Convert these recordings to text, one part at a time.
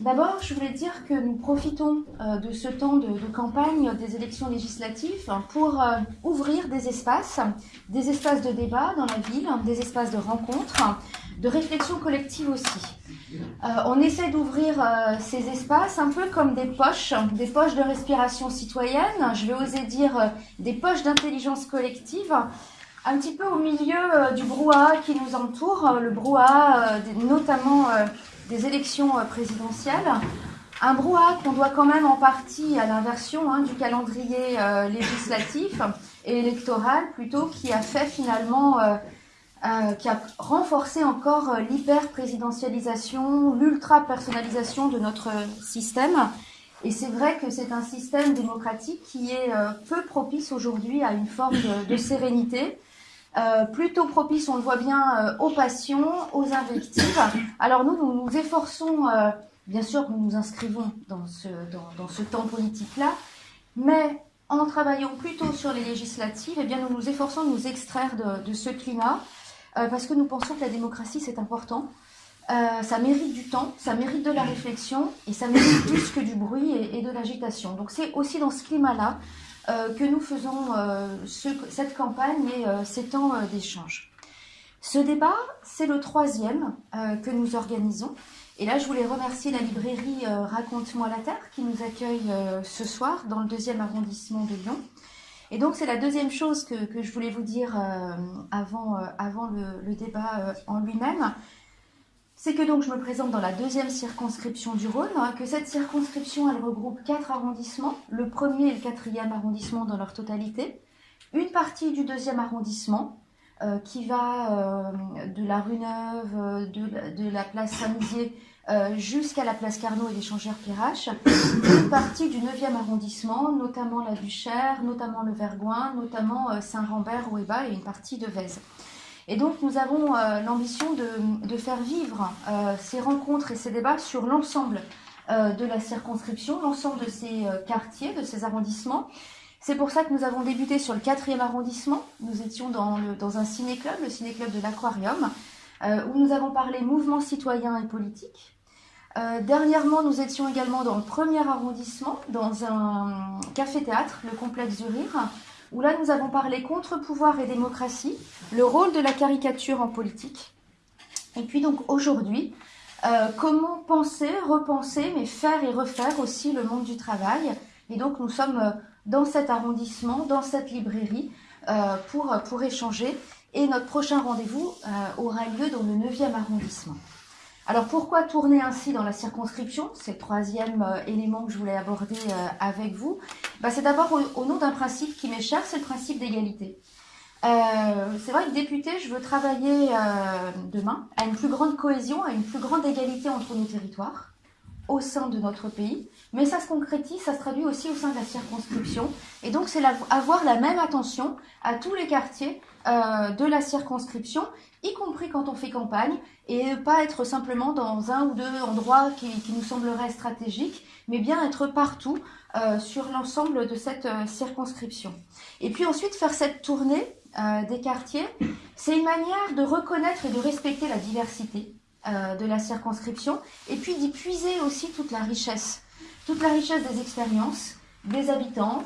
D'abord, je voulais dire que nous profitons euh, de ce temps de, campagne des élections législatives pour euh, ouvrir des espaces, des espaces de débat dans la ville, des espaces de rencontres, de réflexion collective aussi. Euh, on essaie d'ouvrir ces espaces un peu comme des poches, des poches de respiration citoyenne, je vais oser dire des poches d'intelligence collective, un petit peu au milieu du brouhaha qui nous entoure, le brouhaha notamment des élections euh, présidentielles. Un brouhaha qu'on doit quand même en partie à l'inversion hein, du calendrier euh, législatif et électoral plutôt, qui a fait finalement, euh, qui a renforcé encore l'hyper-présidentialisation, l'ultra-personnalisation de notre système. Et c'est vrai que c'est un système démocratique qui est peu propice aujourd'hui à une forme de sérénité, euh, plutôt propice, on le voit bien, euh, aux passions, aux invectives. Alors nous, nous nous efforçons, euh, bien sûr, nous nous inscrivons dans ce, dans, ce temps politique-là, mais en travaillant plutôt sur les législatives, eh bien, nous nous efforçons de nous extraire de, ce climat, parce que nous pensons que la démocratie, c'est important. ça mérite du temps, ça mérite de la réflexion, et ça mérite plus que du bruit et de l'agitation. Donc c'est aussi dans ce climat-là que nous faisons euh, cette campagne et euh, ces temps d'échange. Ce débat, c'est le troisième que nous organisons. Et là, je voulais remercier la librairie Raconte-moi la Terre qui nous accueille ce soir dans le deuxième arrondissement de Lyon. Et donc, c'est la deuxième chose que, je voulais vous dire avant le débat en lui-même c'est que donc je me présente dans la deuxième circonscription du Rhône, hein, que cette circonscription, elle regroupe quatre arrondissements, le premier et le quatrième arrondissement dans leur totalité, une partie du deuxième arrondissement, euh, qui va euh, de la rue Neuve, euh, de, la place Saint-Mizier jusqu'à la place Carnot et l'échangeur Pirache, une partie du 9e arrondissement, notamment la Duchère, notamment le Vergoin, notamment Saint-Rambert, Ouéba et une partie de Vèze. Et donc nous avons euh, l'ambition de, faire vivre euh, ces rencontres et ces débats sur l'ensemble euh, de la circonscription, l'ensemble de ces quartiers, de ces arrondissements. C'est pour ça que nous avons débuté sur le quatrième arrondissement. Nous étions dans, le, dans un ciné-club, le ciné-club de l'Aquarium, où nous avons parlé mouvement citoyen et politique. dernièrement, nous étions également dans le premier arrondissement, dans un café-théâtre, le complexe du Rire, où là nous avons parlé contre-pouvoir et démocratie, le rôle de la caricature en politique. Et puis donc aujourd'hui, euh, comment penser, repenser, mais faire et refaire aussi le monde du travail. Et donc nous sommes euh, dans cet arrondissement, dans cette librairie, euh, pour, pour échanger. Et notre prochain rendez-vous aura lieu dans le 9e arrondissement. Alors pourquoi tourner ainsi dans la circonscription? C'est le troisième euh, élément que je voulais aborder euh, avec vous. Bah, c'est d'abord au, nom d'un principe qui m'est cher, c'est le principe d'égalité. Euh, c'est vrai que député, je veux travailler demain à une plus grande cohésion, à une plus grande égalité entre nos territoires au sein de notre pays, mais ça se concrétise, ça se traduit aussi au sein de la circonscription. Et donc, c'est avoir la même attention à tous les quartiers de la circonscription y compris quand on fait campagne, et pas être simplement dans un ou deux endroits qui, nous sembleraient stratégiques, mais bien être partout euh, sur l'ensemble de cette euh, circonscription. Et puis ensuite faire cette tournée euh, des quartiers, c'est une manière de reconnaître et de respecter la diversité de la circonscription, et puis d'y puiser aussi toute la richesse, toute la richesse des expériences, des habitants,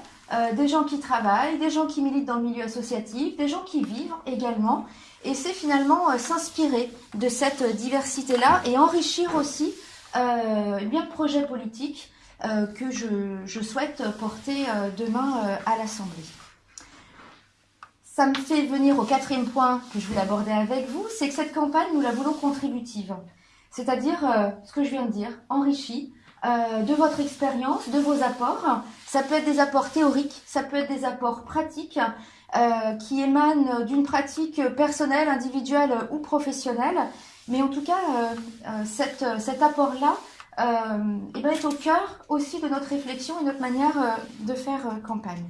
des gens qui travaillent, des gens qui militent dans le milieu associatif, des gens qui vivent également, et c'est finalement euh, s'inspirer de cette diversité-là et enrichir aussi euh, eh bien, le projet politique euh, que je, souhaite porter demain à l'Assemblée. Ça me fait venir au quatrième point que je voulais aborder avec vous, c'est que cette campagne, nous la voulons contributive. C'est-à-dire, ce que je viens de dire, enrichie de votre expérience, de vos apports. Ça peut être des apports théoriques, ça peut être des apports pratiques, euh, qui émane d'une pratique personnelle, individuelle ou professionnelle. Mais en tout cas, euh, euh, cet apport-là eh ben, est au cœur aussi de notre réflexion et notre manière de faire campagne.